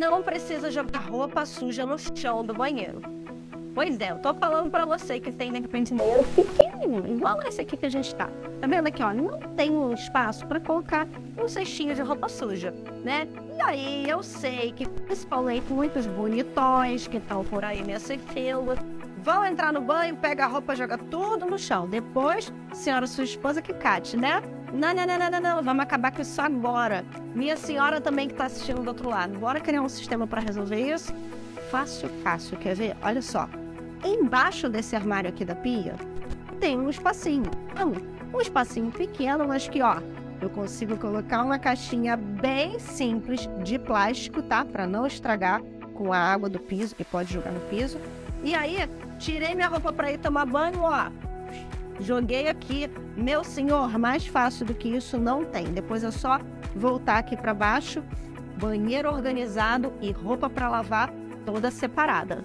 não precisa jogar roupa suja no chão do banheiro. Pois é, eu tô falando pra você que tem, de repente, banheiro pequenininho, igual esse aqui que a gente tá. Tá vendo aqui, ó? Não tem um espaço pra colocar um cestinho de roupa suja, né? E aí, eu sei que, principalmente, muitos bonitões que estão por aí nessa fila, vão entrar no banho, pega a roupa, joga tudo no chão. Depois, senhora sua esposa que cate, né? Não, não, não, não, não, não, vamos acabar com isso agora. Minha senhora também que está assistindo do outro lado. Bora criar um sistema para resolver isso? Fácil, fácil. Quer ver? Olha só. Embaixo desse armário aqui da pia, tem um espacinho. Não, um espacinho pequeno, mas que, ó, eu consigo colocar uma caixinha bem simples de plástico, tá? Para não estragar com a água do piso, que pode jogar no piso. E aí, tirei minha roupa para ir tomar banho, ó. Joguei aqui. Meu senhor, mais fácil do que isso não tem. Depois é só voltar aqui para baixo, banheiro organizado e roupa para lavar toda separada.